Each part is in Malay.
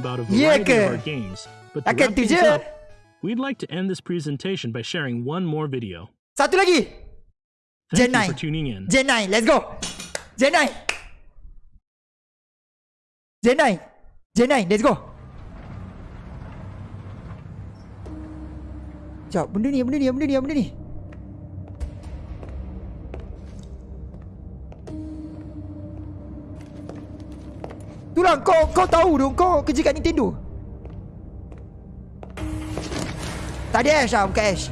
about a variety ke? of our games, but to wrap things up, we'd like to end this presentation by sharing one more video. Satu lagi. Thank Gen you 9. for tuning in. Gen 9, let's go. Gen 9. Gen 9. Gen 9, let's go. Sekejap, benda ni, benda ni, benda ni, benda ni. Itulah kau kau tahu tu kau kerja kat Nintendo. Tak ada Ash lah, bukan Ash.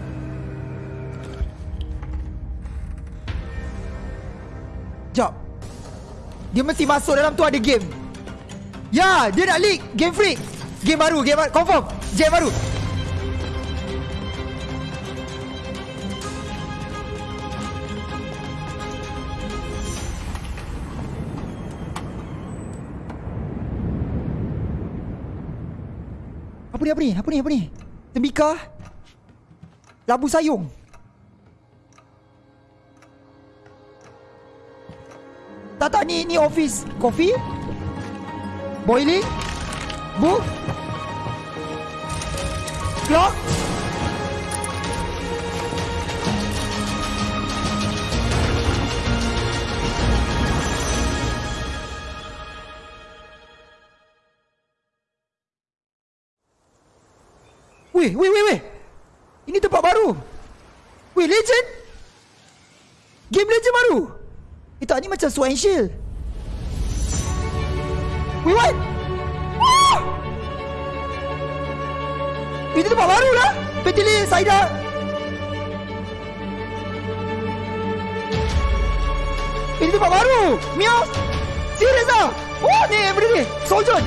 Dia mesti masuk dalam tu ada game. Ya, dia nak leak game free. Game baru, game baru. Confirm. Game baru. Apa ni, apa ni? Apa ni, apa ni? Tembika. Labu sayung. Tak tak ni ni office Coffee Boiling Book Clock Weh, weh, weh, weh. Ini tempat baru. Weh, legend. Game legend baru. Eh tak, ni macam Sword and Shield. Weh, what? Wah! Ini tempat baru lah. Petili Saida. Ini tempat baru. Meow Serius lah Oh ni benda ni. Soldier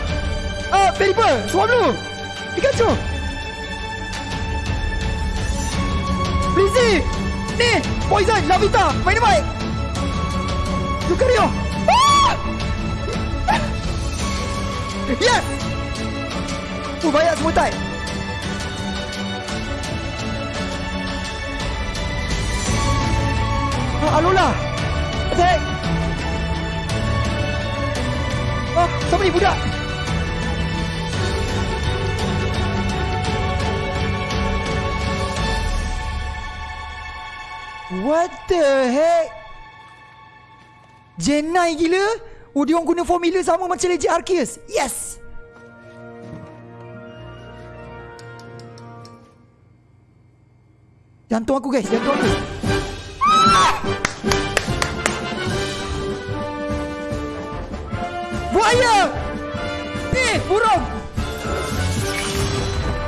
Ah, uh, Pelipper Swallow Pikachu Ni. Poison Lavita Dynamite Lucario. Ah! Yes! Tu banyak semua type ah, Alola. Attack Ah, siapa ni budak What the heck? 9 gila? Oh, dia orang guna formula sama macam Legend Arceus. Yes! Jantung aku guys, jantung aku. Buaya! Ni, burung!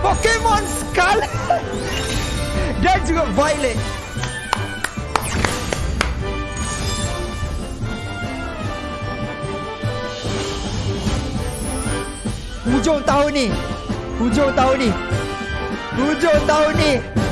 Pokemon Scarlet! Dan juga Violet. Hujung tahun ni. Hujung tahun ni. Hujung tahun ni